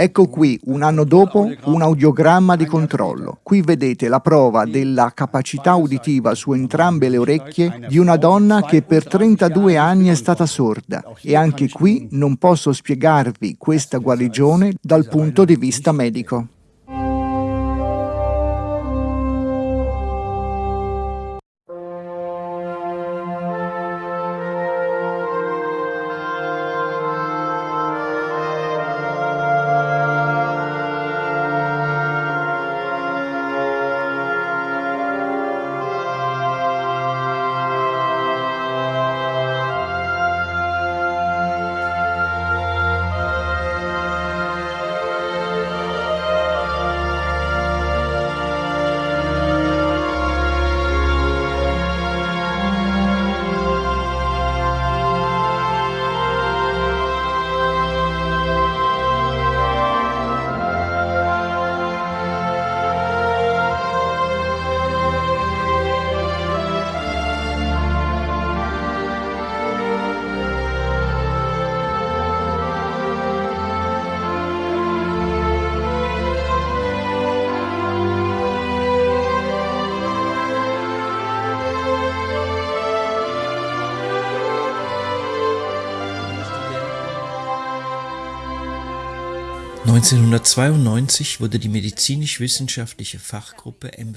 Ecco qui, un anno dopo, un audiogramma di controllo. Qui vedete la prova della capacità uditiva su entrambe le orecchie di una donna che per 32 anni è stata sorda. E anche qui non posso spiegarvi questa guarigione dal punto di vista medico.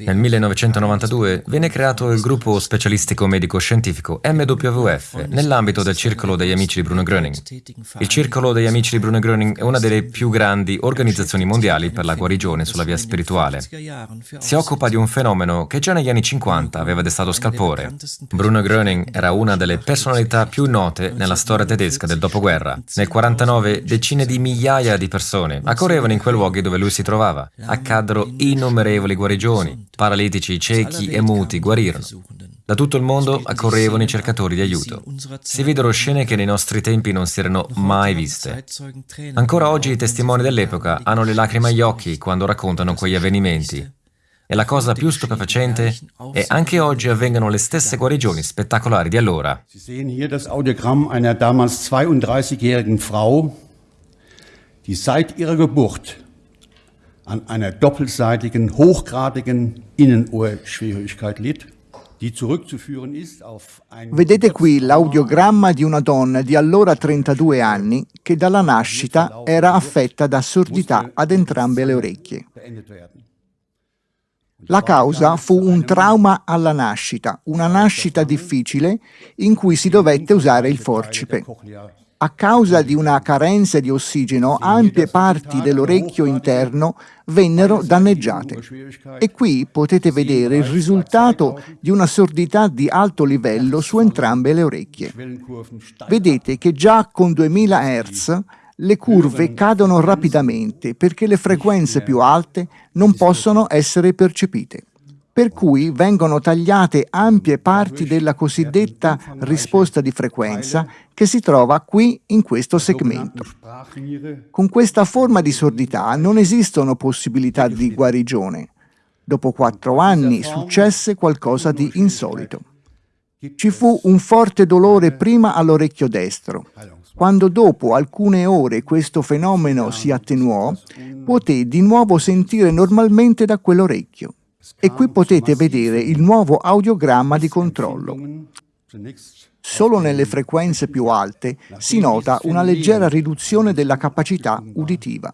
Nel 1992 venne creato il gruppo specialistico medico-scientifico MWF nell'ambito del Circolo degli Amici di Bruno Gröning. Il Circolo degli Amici di Bruno Gröning è una delle più grandi organizzazioni mondiali per la guarigione sulla via spirituale. Si occupa di un fenomeno che già negli anni 50 aveva destato scalpore. Bruno Gröning era una delle personalità più note nella storia tedesca del dopoguerra. Nel 1949 decine di migliaia di persone accorrevano in quei luoghi dove lui si trovava. Accaddero innumerevoli guarigioni, paralitici, ciechi e muti guarirono. Da tutto il mondo accorrevano i cercatori di aiuto. Si videro scene che nei nostri tempi non si erano mai viste. Ancora oggi i testimoni dell'epoca hanno le lacrime agli occhi quando raccontano quegli avvenimenti. E la cosa più stupefacente è anche oggi avvengono le stesse guarigioni spettacolari di allora. Sie sehen hier das Audiogramm einer damals 32-jährigen Frau, die seit ihrer Geburt an einer doppelseitigen, hochgradigen Innenohrschwierigkeit litt. Vedete qui l'audiogramma di una donna di allora 32 anni che dalla nascita era affetta da sordità ad entrambe le orecchie. La causa fu un trauma alla nascita, una nascita difficile in cui si dovette usare il forcipe. A causa di una carenza di ossigeno, ampie parti dell'orecchio interno vennero danneggiate. E qui potete vedere il risultato di una sordità di alto livello su entrambe le orecchie. Vedete che già con 2000 Hz le curve cadono rapidamente perché le frequenze più alte non possono essere percepite per cui vengono tagliate ampie parti della cosiddetta risposta di frequenza che si trova qui in questo segmento. Con questa forma di sordità non esistono possibilità di guarigione. Dopo quattro anni successe qualcosa di insolito. Ci fu un forte dolore prima all'orecchio destro. Quando dopo alcune ore questo fenomeno si attenuò, poté di nuovo sentire normalmente da quell'orecchio. E qui potete vedere il nuovo audiogramma di controllo. Solo nelle frequenze più alte si nota una leggera riduzione della capacità uditiva.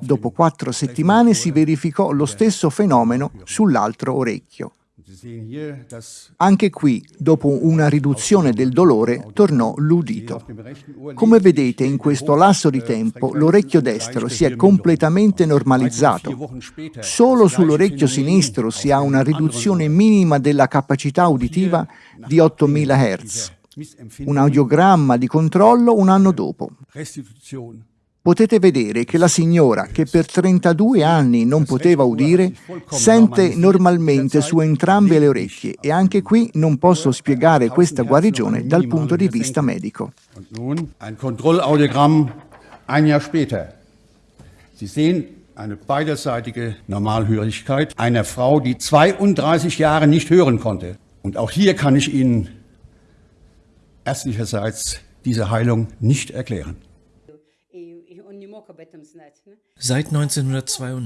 Dopo quattro settimane si verificò lo stesso fenomeno sull'altro orecchio. Anche qui, dopo una riduzione del dolore, tornò l'udito. Come vedete, in questo lasso di tempo, l'orecchio destro si è completamente normalizzato. Solo sull'orecchio sinistro si ha una riduzione minima della capacità uditiva di 8000 Hz. Un audiogramma di controllo un anno dopo potete vedere che la signora, che per 32 anni non poteva udire, sente normalmente su entrambe le orecchie e anche qui non posso spiegare questa guarigione dal punto di vista medico. Un Kontrollaudiogramm ein Jahr später. Sie sehen eine beiderseitige Normalhörigkeit einer Frau, die 32 Jahre nicht hören konnte. Und auch hier kann ich Ihnen ärztlicherseits diese Heilung nicht erklären.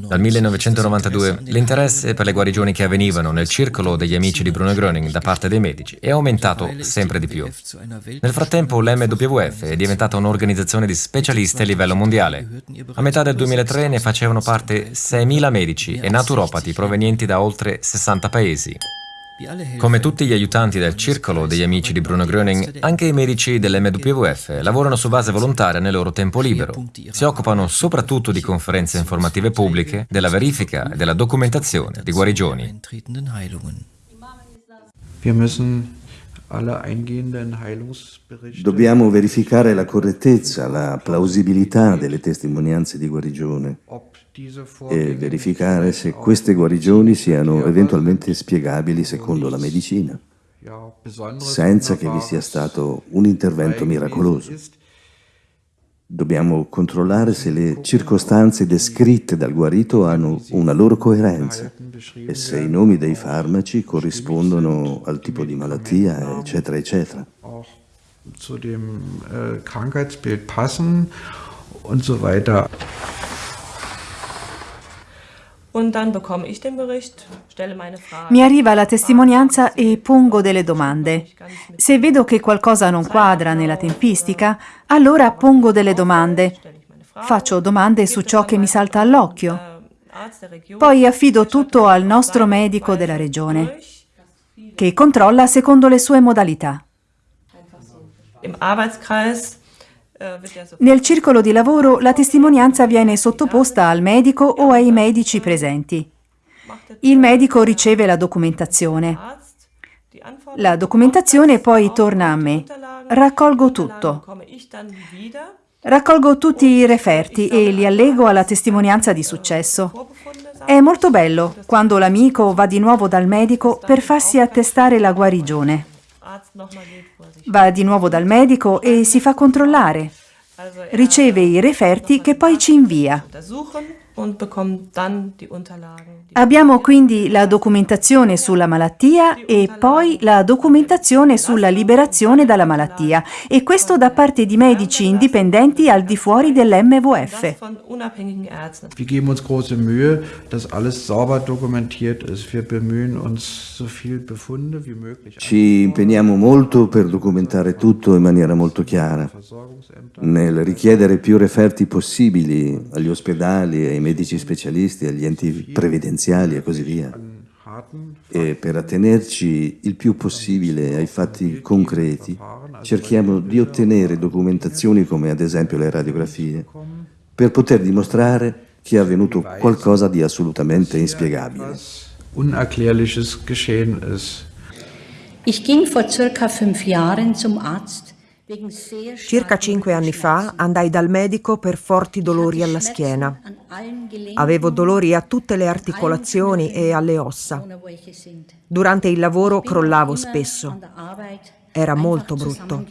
Dal 1992 l'interesse per le guarigioni che avvenivano nel circolo degli amici di Bruno Gröning da parte dei medici è aumentato sempre di più. Nel frattempo l'MWF è diventata un'organizzazione di specialisti a livello mondiale. A metà del 2003 ne facevano parte 6.000 medici e naturopati provenienti da oltre 60 paesi. Come tutti gli aiutanti del circolo degli amici di Bruno Gröning, anche i medici dell'MWF lavorano su base volontaria nel loro tempo libero. Si occupano soprattutto di conferenze informative pubbliche, della verifica e della documentazione di guarigioni. Dobbiamo verificare la correttezza, la plausibilità delle testimonianze di guarigione e verificare se queste guarigioni siano eventualmente spiegabili secondo la medicina, senza che vi sia stato un intervento miracoloso. Dobbiamo controllare se le circostanze descritte dal guarito hanno una loro coerenza e se i nomi dei farmaci corrispondono al tipo di malattia, eccetera, eccetera. Zu dem äh, Krankheitsbild passen und so weiter. Mi arriva la testimonianza e pongo delle domande. Se vedo che qualcosa non quadra nella tempistica, allora pongo delle domande. Faccio domande su ciò che mi salta all'occhio. Poi affido tutto al nostro medico della regione, che controlla secondo le sue modalità. Nel circolo di lavoro la testimonianza viene sottoposta al medico o ai medici presenti. Il medico riceve la documentazione. La documentazione poi torna a me. Raccolgo tutto. Raccolgo tutti i referti e li allego alla testimonianza di successo. È molto bello quando l'amico va di nuovo dal medico per farsi attestare la guarigione. Va di nuovo dal medico e si fa controllare. Riceve i referti che poi ci invia. Abbiamo quindi la documentazione sulla malattia e poi la documentazione sulla liberazione dalla malattia e questo da parte di medici indipendenti al di fuori dell'MWF. Wir geben uns große Mühe, dass alles sauber dokumentiert ist. Wir bemühen uns so viel Befunde wie möglich. Ci impegniamo molto per documentare tutto in maniera molto chiara, nel richiedere più referti possibili agli ospedali ai medici specialisti, agli enti previdenziali e così via. E per attenerci il più possibile ai fatti concreti, cerchiamo di ottenere documentazioni come ad esempio le radiografie, per poter dimostrare che è avvenuto qualcosa di assolutamente inspiegabile. Ich ging vor circa fünf Jahren zum Arzt Circa cinque anni fa andai dal medico per forti dolori alla schiena. Avevo dolori a tutte le articolazioni e alle ossa. Durante il lavoro crollavo spesso. Era molto brutto.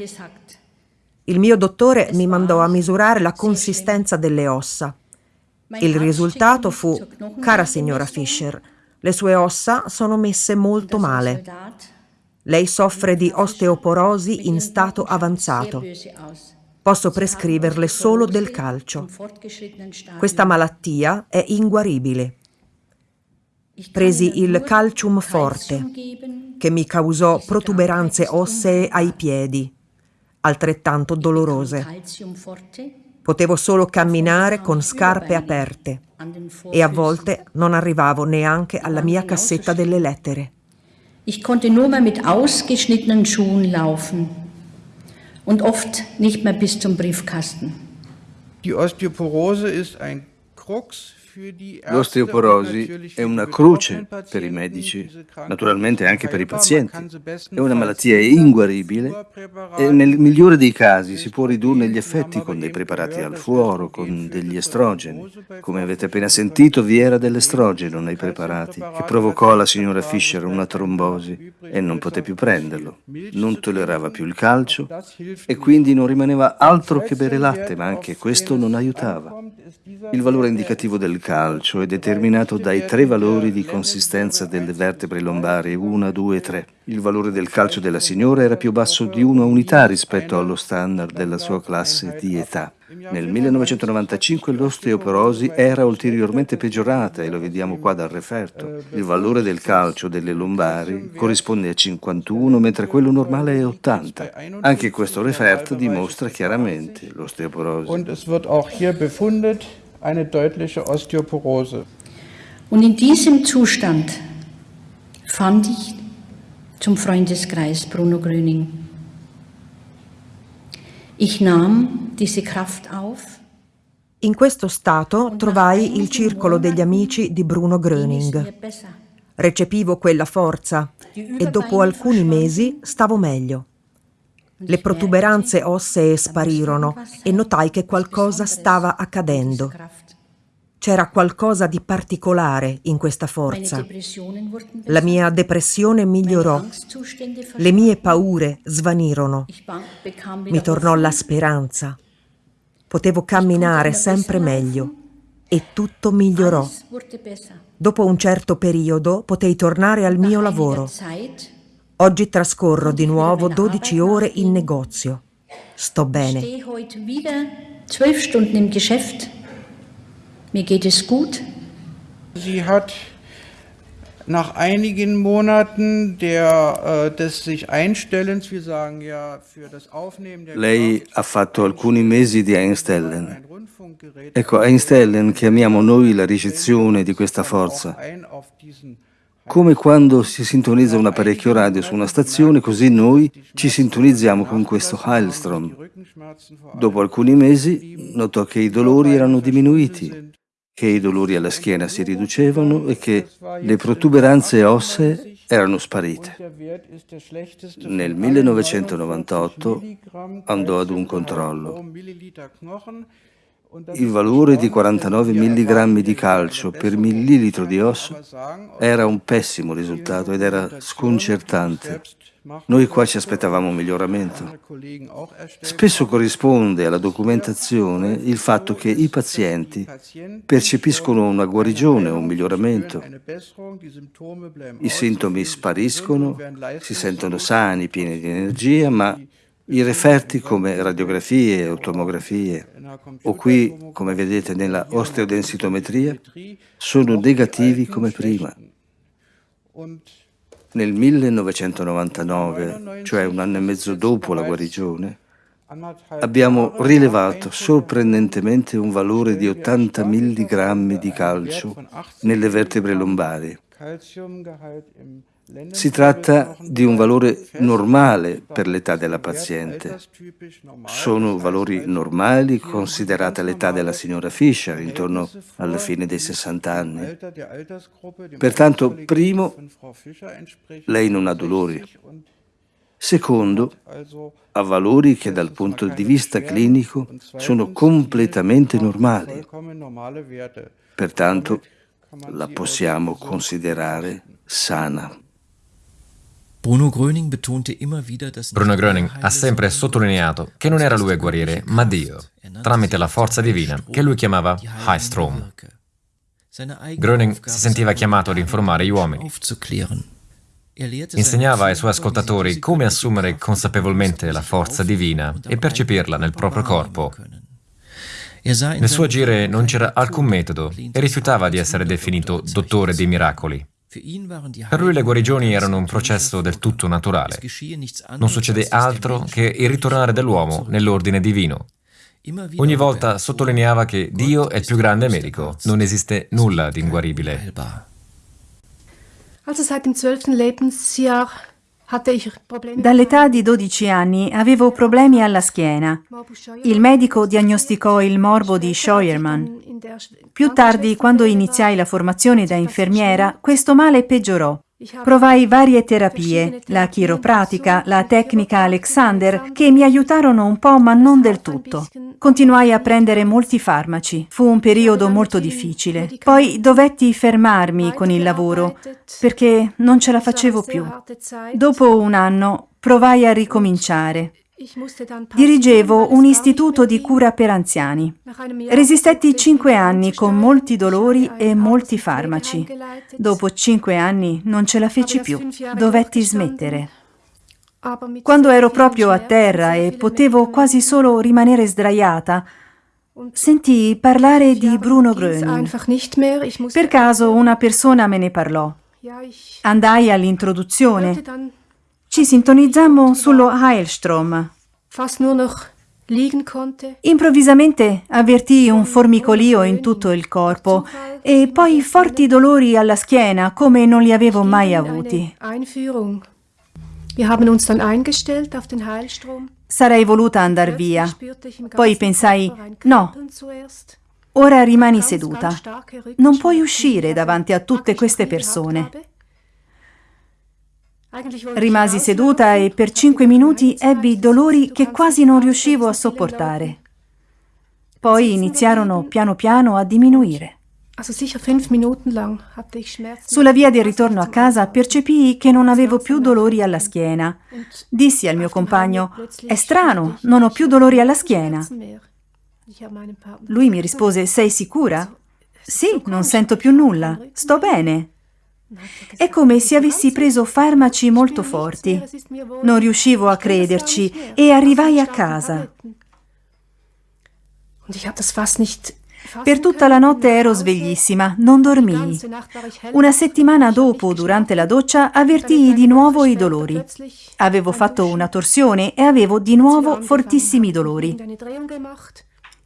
Il mio dottore mi mandò a misurare la consistenza delle ossa. Il risultato fu, cara signora Fischer, le sue ossa sono messe molto male. Lei soffre di osteoporosi in stato avanzato. Posso prescriverle solo del calcio. Questa malattia è inguaribile. Presi il calcium forte, che mi causò protuberanze ossee ai piedi, altrettanto dolorose. Potevo solo camminare con scarpe aperte e a volte non arrivavo neanche alla mia cassetta delle lettere. Ich konnte nur mehr mit ausgeschnittenen Schuhen laufen und oft nicht mehr bis zum Briefkasten. Die Osteoporose ist ein Krux L'osteoporosi è una croce per i medici, naturalmente anche per i pazienti. È una malattia inguaribile e nel migliore dei casi si può ridurne gli effetti con dei preparati al fuoro, con degli estrogeni. Come avete appena sentito, vi era dell'estrogeno nei preparati che provocò alla signora Fischer una trombosi e non poté più prenderlo. Non tollerava più il calcio e quindi non rimaneva altro che bere latte, ma anche questo non aiutava. Il valore indicativo del calcio è determinato dai tre valori di consistenza delle vertebre lombari 1, 2 e 3. Il valore del calcio della signora era più basso di una unità rispetto allo standard della sua classe di età. Nel 1995 l'osteoporosi era ulteriormente peggiorata e lo vediamo qua dal referto. Il valore del calcio delle lombari corrisponde a 51 mentre quello normale è 80. Anche questo referto dimostra chiaramente l'osteoporosi. Eine deutliche Osteoporose. Und in diesem Zustand fand ich zum Freundeskreis Bruno Gröning. Ich nahm diese Kraft auf. In questo stato trovai il circolo degli amici di Bruno Gröning. Recepivo quella forza e dopo alcuni mesi stavo meglio. Le protuberanze ossee sparirono e notai che qualcosa stava accadendo. C'era qualcosa di particolare in questa forza. La mia depressione migliorò, le mie paure svanirono, mi tornò la speranza. Potevo camminare sempre meglio e tutto migliorò. Dopo un certo periodo potei tornare al mio lavoro. Oggi trascorro di nuovo 12 ore in negozio. Sto bene. Mir geht es gut. Sie hat nach einigen Monaten der, äh, des sich Einstellens, wir sagen ja, für das Aufnehmen der Lei ha fatto alcuni mesi di Einstellen. Ecco, Einstellen chiamiamo noi la ricezione di questa forza. Come quando si sintonizza un apparecchio radio su una stazione, così noi ci sintonizziamo con questo Heilstrom. Dopo alcuni mesi notò che i dolori erano diminuiti che i dolori alla schiena si riducevano e che le protuberanze ossee erano sparite. Nel 1998 andò ad un controllo. Il valore di 49 mg di calcio per millilitro di osso era un pessimo risultato ed era sconcertante. Noi qua ci aspettavamo un miglioramento. Spesso corrisponde alla documentazione il fatto che i pazienti percepiscono una guarigione un miglioramento. I sintomi spariscono, si sentono sani, pieni di energia, ma i referti come radiografie o tomografie, o qui, come vedete nella osteodensitometria, sono negativi come prima. Nel 1999, cioè un anno e mezzo dopo la guarigione, abbiamo rilevato sorprendentemente un valore di 80 mg di calcio nelle vertebre lombari. Si tratta di un valore normale per l'età della paziente. Sono valori normali considerata l'età della signora Fischer, intorno alla fine dei 60 anni. Pertanto, primo, lei non ha dolori. Secondo, ha valori che dal punto di vista clinico sono completamente normali. Pertanto, la possiamo considerare sana. Bruno Gröning ha sempre sottolineato che non era lui a guarire, ma Dio, tramite la forza divina, che lui chiamava Highstrom. Gröning si sentiva chiamato ad informare gli uomini. Insegnava ai suoi ascoltatori come assumere consapevolmente la forza divina e percepirla nel proprio corpo. Nel suo agire non c'era alcun metodo e rifiutava di essere definito dottore dei miracoli. Per lui le guarigioni erano un processo del tutto naturale. Non succede altro che il ritornare dell'uomo nell'ordine divino. Ogni volta sottolineava che Dio è il più grande medico, non esiste nulla di inguaribile. Also seit dem 12. Lebensjahr Dall'età di 12 anni avevo problemi alla schiena. Il medico diagnosticò il morbo di Scheuermann. Più tardi, quando iniziai la formazione da infermiera, questo male peggiorò. Provai varie terapie, la chiropratica, la tecnica Alexander, che mi aiutarono un po' ma non del tutto. Continuai a prendere molti farmaci. Fu un periodo molto difficile. Poi dovetti fermarmi con il lavoro perché non ce la facevo più. Dopo un anno provai a ricominciare. Dirigevo un istituto di cura per anziani. Resistetti cinque anni con molti dolori e molti farmaci. Dopo cinque anni non ce la feci più, dovetti smettere. Quando ero proprio a terra e potevo quasi solo rimanere sdraiata, Sentii parlare di Bruno Gröning. Per caso una persona me ne parlò. Andai all'introduzione. Ci sintonizzammo sullo Heilstrom. Improvvisamente avvertii un formicolio in tutto il corpo e poi forti dolori alla schiena come non li avevo mai avuti. Sarei voluta andar via. Poi pensai, no, ora rimani seduta. Non puoi uscire davanti a tutte queste persone. Rimasi seduta e per cinque minuti ebbi dolori che quasi non riuscivo a sopportare. Poi iniziarono piano piano a diminuire. Sulla via del ritorno a casa percepii che non avevo più dolori alla schiena. Dissi al mio compagno, è strano, non ho più dolori alla schiena. Lui mi rispose, sei sicura? Sì, non sento più nulla, sto bene. È come se avessi preso farmaci molto forti. Non riuscivo a crederci e arrivai a casa. Per tutta la notte ero sveglissima, non dormii. Una settimana dopo, durante la doccia, avvertii di nuovo i dolori. Avevo fatto una torsione e avevo di nuovo fortissimi dolori.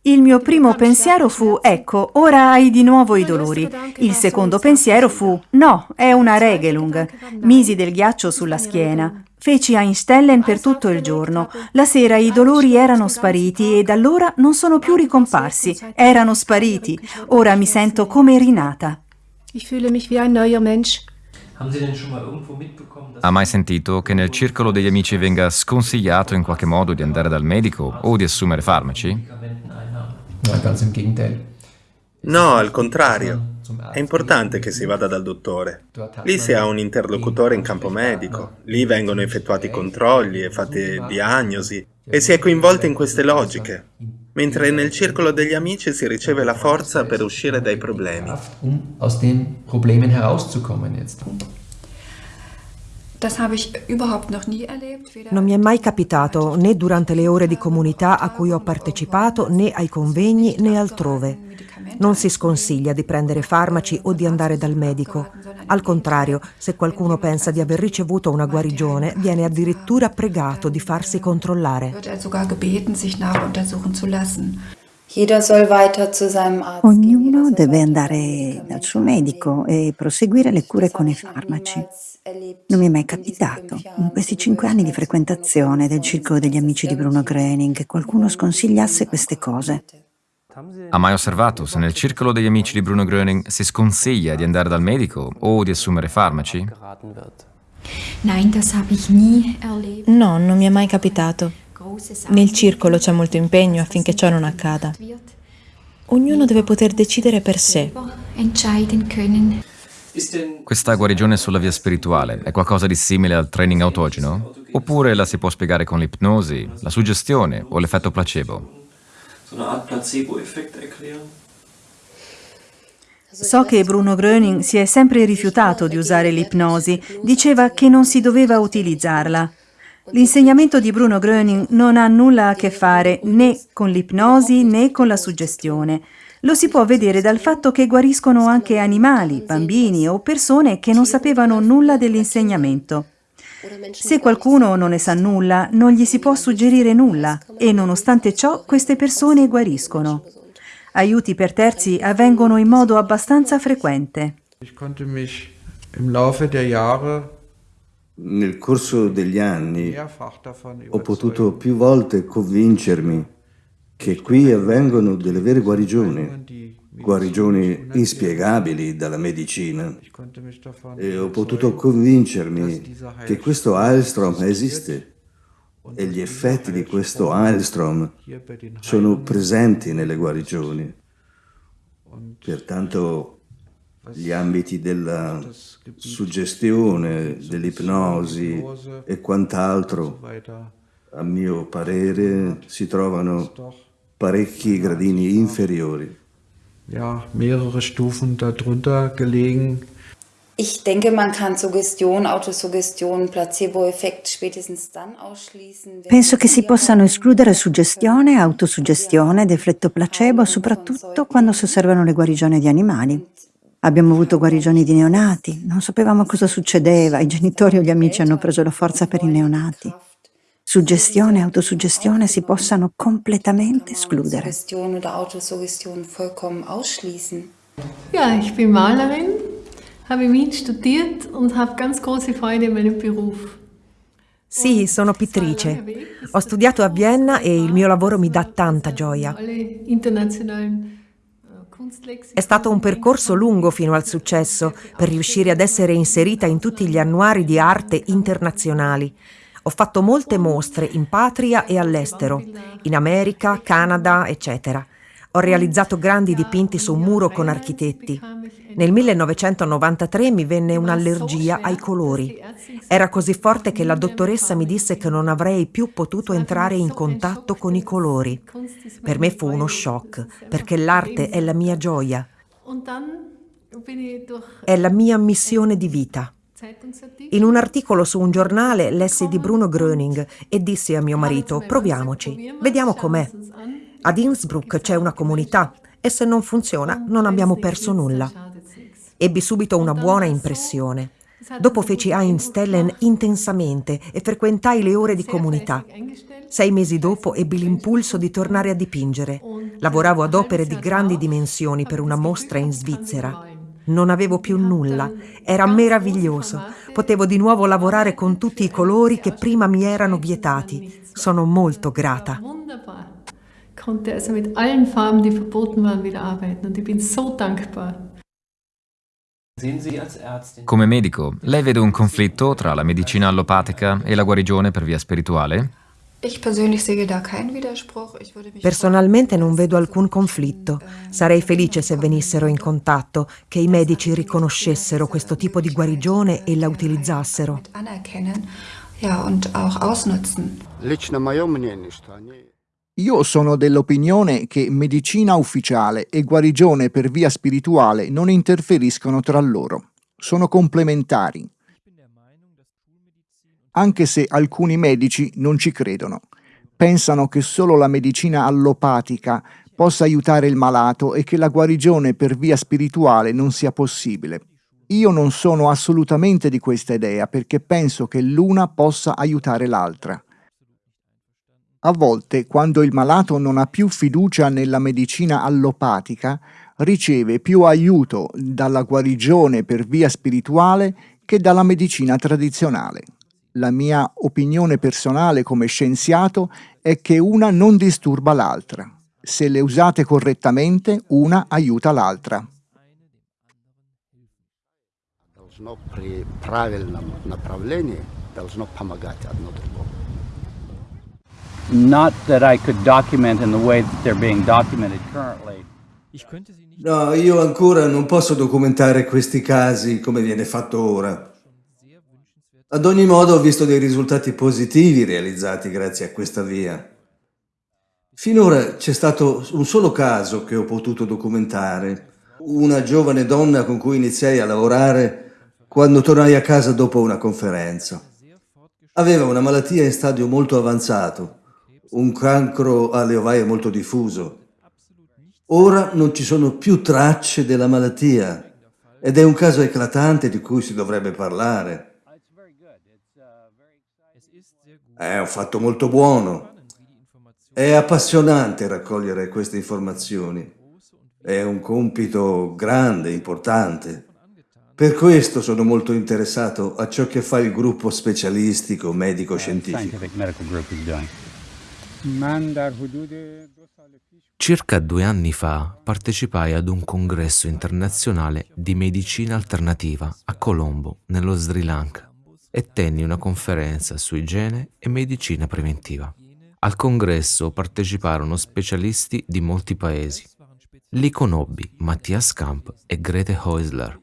Il mio primo pensiero fu, ecco, ora hai di nuovo i dolori. Il secondo pensiero fu, no, è una Regelung. Misi del ghiaccio sulla schiena. Feci Einstellen per tutto il giorno. La sera i dolori erano spariti e da allora non sono più ricomparsi. Erano spariti. Ora mi sento come rinata. Ha mai sentito che nel circolo degli amici venga sconsigliato in qualche modo di andare dal medico o di assumere farmaci? Ganz im Gegenteil. No, al contrario. È importante che si vada dal dottore. Lì si ha un interlocutore in campo medico, lì vengono effettuati controlli e fatte diagnosi e si è coinvolti in queste logiche, mentre nel circolo degli amici si riceve la forza per uscire dai problemi. Non mi è mai capitato, né durante le ore di comunità a cui ho partecipato, né ai convegni, né altrove. Non si sconsiglia di prendere farmaci o di andare dal medico. Al contrario, se qualcuno pensa di aver ricevuto una guarigione, viene addirittura pregato di farsi controllare. Ognuno deve andare dal suo medico e proseguire le cure con i farmaci. Non mi è mai capitato, in questi cinque anni di frequentazione del circolo degli amici di Bruno Gröning, che qualcuno sconsigliasse queste cose. Ha mai osservato se nel circolo degli amici di Bruno Gröning si sconsiglia di andare dal medico o di assumere farmaci? No, non mi è mai capitato. Nel circolo c'è molto impegno affinché ciò non accada. Ognuno deve poter decidere per sé. Questa guarigione sulla via spirituale è qualcosa di simile al training autogeno? Oppure la si può spiegare con l'ipnosi, la suggestione o l'effetto placebo? So che Bruno Gröning si è sempre rifiutato di usare l'ipnosi, diceva che non si doveva utilizzarla. L'insegnamento di Bruno Gröning non ha nulla a che fare né con l'ipnosi né con la suggestione. Lo si può vedere dal fatto che guariscono anche animali, bambini o persone che non sapevano nulla dell'insegnamento. Se qualcuno non ne sa nulla, non gli si può suggerire nulla e nonostante ciò queste persone guariscono. Aiuti per terzi avvengono in modo abbastanza frequente. Nel corso degli anni ho potuto più volte convincermi che qui avvengono delle vere guarigioni, guarigioni inspiegabili dalla medicina. E ho potuto convincermi che questo Heilstrom esiste e gli effetti di questo Heilstrom sono presenti nelle guarigioni. Pertanto gli ambiti della suggestione, dell'ipnosi e quant'altro, a mio parere, si trovano parecchi gradini inferiori. Ja, mehrere Stufen darunter gelegen. Ich denke, man kann Suggestion, Autosuggestion, Placebo-Effekt spätestens dann ausschließen. Penso che si possano escludere suggestione, autosuggestione ed effetto placebo, soprattutto quando si osservano le guarigioni di animali. Abbiamo avuto guarigioni di neonati, non sapevamo cosa succedeva, i genitori o gli amici hanno preso la forza per i neonati. Suggestione e autosuggestione si possano completamente escludere. Ja, ich bin Malerin habe Wien studiert und habe ganz große Freude in meinem Beruf. Sì, sono pittrice. Ho studiato a Vienna e il mio lavoro mi dà tanta gioia. È stato un percorso lungo fino al successo per riuscire ad essere inserita in tutti gli annuari di arte internazionali. Ho fatto molte mostre in patria e all'estero, in America, Canada, eccetera. Ho realizzato grandi dipinti su un muro con architetti. Nel 1993 mi venne un'allergia ai colori. Era così forte che la dottoressa mi disse che non avrei più potuto entrare in contatto con i colori. Per me fu uno shock, perché l'arte è la mia gioia. È la mia missione di vita. In un articolo su un giornale lessi di Bruno Gröning e dissi a mio marito, proviamoci, vediamo com'è. Ad Innsbruck c'è una comunità e se non funziona non abbiamo perso nulla. Ebbi subito una buona impressione. Dopo feci Einstellen intensamente e frequentai le ore di comunità. Sei mesi dopo ebbi l'impulso di tornare a dipingere. Lavoravo ad opere di grandi dimensioni per una mostra in Svizzera. Non avevo più nulla, era meraviglioso. Potevo di nuovo lavorare con tutti i colori che prima mi erano vietati. Sono molto grata konnte also mit allen Farben, die verboten waren, wieder arbeiten und ich bin so dankbar. Come medico, lei vede un conflitto tra la medicina allopatica e la guarigione per via spirituale? Personalmente non vedo alcun conflitto. Sarei felice se venissero in contatto, che i medici riconoscessero questo tipo di guarigione e la utilizzassero. Io sono dell'opinione che medicina ufficiale e guarigione per via spirituale non interferiscono tra loro, sono complementari. Anche se alcuni medici non ci credono, pensano che solo la medicina allopatica possa aiutare il malato e che la guarigione per via spirituale non sia possibile. Io non sono assolutamente di questa idea perché penso che l'una possa aiutare l'altra. A volte, quando il malato non ha più fiducia nella medicina allopatica, riceve più aiuto dalla guarigione per via spirituale che dalla medicina tradizionale. La mia opinione personale come scienziato è che una non disturba l'altra. Se le usate correttamente, una aiuta l'altra. No, io ancora non posso documentare questi casi come viene fatto ora. Ad ogni modo ho visto dei risultati positivi realizzati grazie a questa via. Finora c'è stato un solo caso che ho potuto documentare, una giovane donna con cui iniziai a lavorare quando tornai a casa dopo una conferenza. Aveva una malattia in stadio molto avanzato un cancro alle ovaie molto diffuso. Ora non ci sono più tracce della malattia ed è un caso eclatante di cui si dovrebbe parlare. È un fatto molto buono. È appassionante raccogliere queste informazioni. È un compito grande, importante. Per questo sono molto interessato a ciò che fa il gruppo specialistico medico-scientifico. Circa due anni fa partecipai ad un congresso internazionale di medicina alternativa a Colombo, nello Sri Lanka, e tenni una conferenza su igiene e medicina preventiva. Al congresso parteciparono specialisti di molti paesi. Li conobbi Mattias Kamp e Grete Häusler.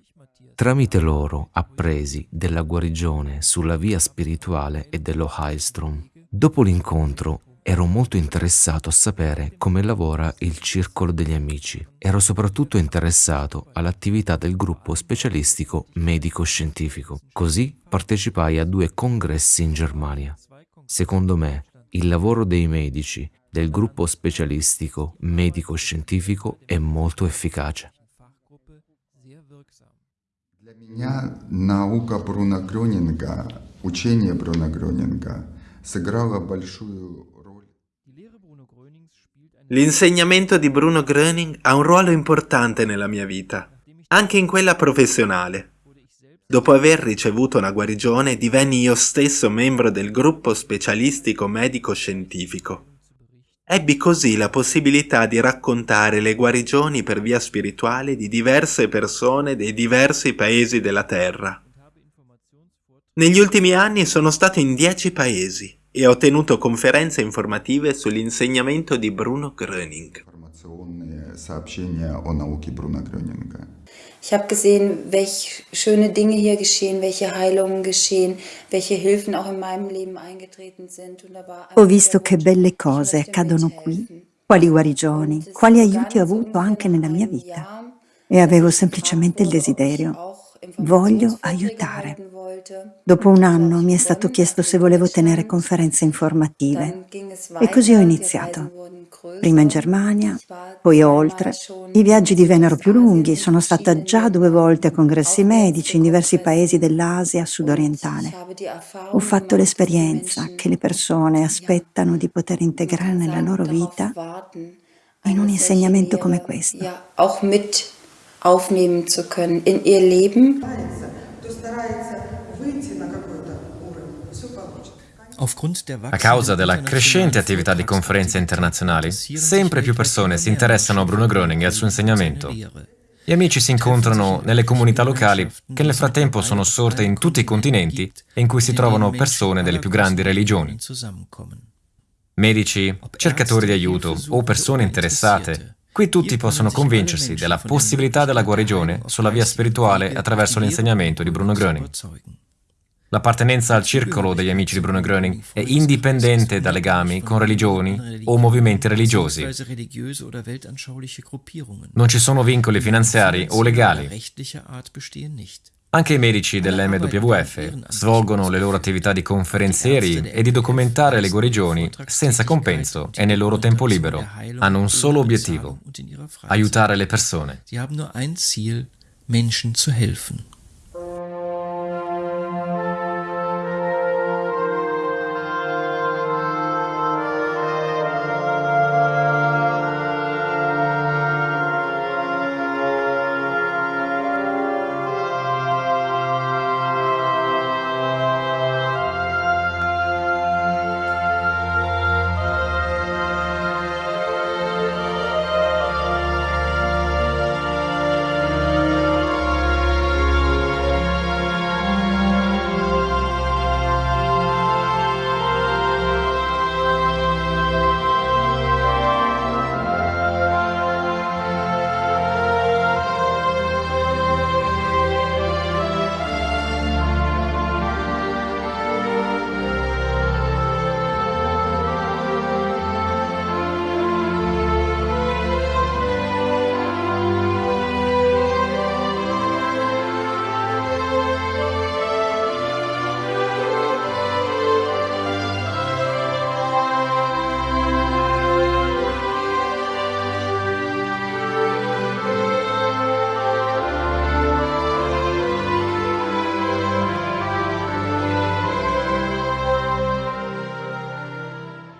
Tramite loro appresi della guarigione sulla via spirituale e dello Heilstrom. Dopo l'incontro ero molto interessato a sapere come lavora il Circolo degli Amici. Ero soprattutto interessato all'attività del gruppo specialistico medico-scientifico. Così partecipai a due congressi in Germania. Secondo me, il lavoro dei medici del gruppo specialistico medico-scientifico è molto efficace. Для меня наука Бруно Грёнинга, учение Бруно Грёнинга сыграло большую L'insegnamento di Bruno Gröning ha un ruolo importante nella mia vita, anche in quella professionale. Dopo aver ricevuto una guarigione, divenni io stesso membro del gruppo specialistico medico-scientifico. Ebbi così la possibilità di raccontare le guarigioni per via spirituale di diverse persone dei diversi paesi della Terra. Negli ultimi anni sono stato in dieci paesi e ho tenuto conferenze informative sull'insegnamento di Bruno Gröning. Ich habe gesehen, welche schöne Dinge hier geschehen, welche Heilungen geschehen, welche Hilfen auch in meinem Leben eingetreten sind. Ho visto che belle cose accadono qui, quali guarigioni, quali aiuti ho avuto anche nella mia vita. E avevo semplicemente il desiderio voglio aiutare. Dopo un anno mi è stato chiesto se volevo tenere conferenze informative e così ho iniziato. Prima in Germania, poi oltre. I viaggi divennero più lunghi, sono stata già due volte a congressi medici in diversi paesi dell'Asia sudorientale. Ho fatto l'esperienza che le persone aspettano di poter integrare nella loro vita in un insegnamento come questo aufnehmen zu können in ihr Leben. A causa della crescente attività di conferenze internazionali, sempre più persone si interessano a Bruno Gröning e al suo insegnamento. Gli amici si incontrano nelle comunità locali che nel frattempo sono sorte in tutti i continenti e in cui si trovano persone delle più grandi religioni. Medici, cercatori di aiuto o persone interessate Qui tutti possono convincersi della possibilità della guarigione sulla via spirituale attraverso l'insegnamento di Bruno Gröning. L'appartenenza al circolo degli amici di Bruno Gröning è indipendente da legami con religioni o movimenti religiosi. Non ci sono vincoli finanziari o legali. Anche i medici dell'MWF svolgono le loro attività di conferenzieri e di documentare le guarigioni senza compenso e nel loro tempo libero. Hanno un solo obiettivo, aiutare le persone. Menschen zu helfen.